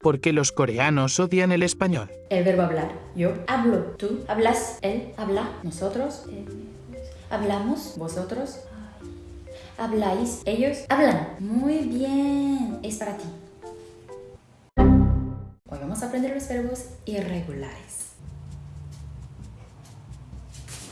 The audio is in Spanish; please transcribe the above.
¿Por qué los coreanos odian el español? El verbo hablar. Yo hablo. Tú hablas. Él habla. Nosotros. eh, hablamos. Vosotros. Habláis. Ellos hablan. Muy bien. Es para ti. Hoy vamos a aprender los verbos irregulares.